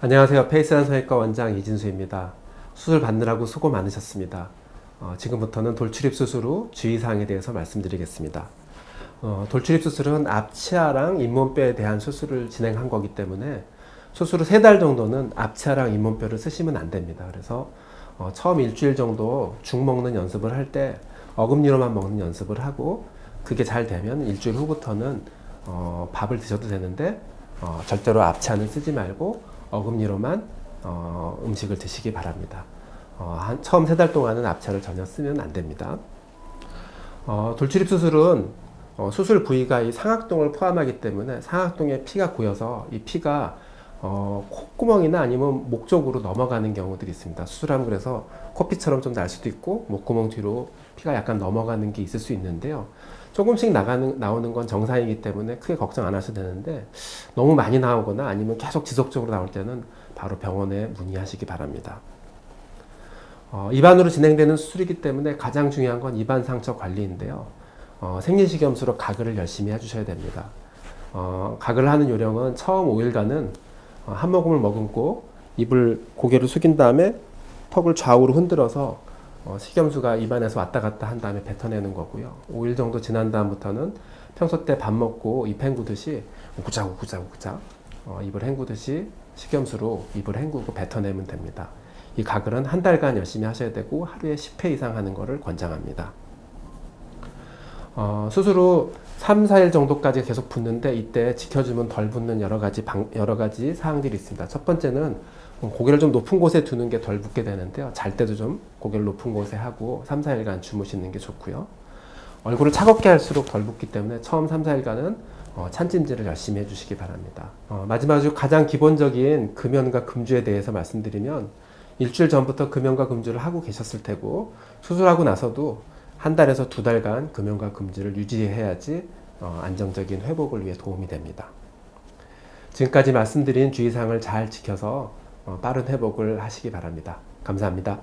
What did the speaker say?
안녕하세요. 페이스한 성형외과 원장 이진수입니다. 수술 받느라고 수고 많으셨습니다. 어, 지금부터는 돌출입 수술 후 주의사항에 대해서 말씀드리겠습니다. 어, 돌출입 수술은 앞치아랑 잇몸뼈에 대한 수술을 진행한 거기 때문에 수술 후 세 달 정도는 앞치아랑 잇몸뼈를 쓰시면 안 됩니다. 그래서 어, 처음 일주일 정도 죽 먹는 연습을 할 때 어금니로만 먹는 연습을 하고 그게 잘 되면 일주일 후부터는 어, 밥을 드셔도 되는데 어, 절대로 앞치아는 쓰지 말고 어금니로만 어, 음식을 드시기 바랍니다. 어, 한, 처음 세 달 동안은 앞치아를 전혀 쓰면 안 됩니다. 어, 돌출입 수술은 어, 수술 부위가 이 상악동을 포함하기 때문에 상악동에 피가 고여서 이 피가 어, 콧구멍이나 아니면 목 쪽으로 넘어가는 경우들이 있습니다. 수술하면 그래서 코피처럼 좀 날 수도 있고 목구멍 뒤로 피가 약간 넘어가는 게 있을 수 있는데요. 조금씩 나가는, 나오는 건 정상이기 때문에 크게 걱정 안 하셔도 되는데 너무 많이 나오거나 아니면 계속 지속적으로 나올 때는 바로 병원에 문의하시기 바랍니다. 어, 입안으로 진행되는 수술이기 때문에 가장 중요한 건 입안 상처 관리인데요. 어, 생리식염수로 가글을 열심히 해주셔야 됩니다. 어, 가글을 하는 요령은 처음 5일간은 어, 한 모금을 머금고 입을 고개를 숙인 다음에 턱을 좌우로 흔들어서 어, 식염수가 입안에서 왔다 갔다 한 다음에 뱉어내는 거고요. 5일 정도 지난 다음부터는 평소 때 밥 먹고 입 헹구듯이 우구자 우 구자 우 구자 어, 입을 헹구듯이 식염수로 입을 헹구고 뱉어내면 됩니다. 이 가글은 한 달간 열심히 하셔야 되고 하루에 10회 이상 하는 것을 권장합니다. 어, 후 3, 4일 정도까지 계속 붓는데 이때 지켜주면 덜 붓는 여러 가지 방, 여러 가지 사항들이 있습니다. 첫 번째는 고개를 좀 높은 곳에 두는 게덜 붓게 되는데요. 잘 때도 좀 고개를 높은 곳에 하고 3, 4일간 주무시는 게 좋고요. 얼굴을 차갑게 할수록 덜 붓기 때문에 처음 3, 4일간은 어, 찬찜질을 열심히 해주시기 바랍니다. 어, 마지막으로 가장 기본적인 금연과 금주에 대해서 말씀드리면 일주일 전부터 금연과 금주를 하고 계셨을 테고 수술하고 나서도 한 달에서 두 달간 금연과 금주를 유지해야지 어, 안정적인 회복을 위해 도움이 됩니다. 지금까지 말씀드린 주의사항을 잘 지켜서 어, 빠른 회복을 하시기 바랍니다. 감사합니다.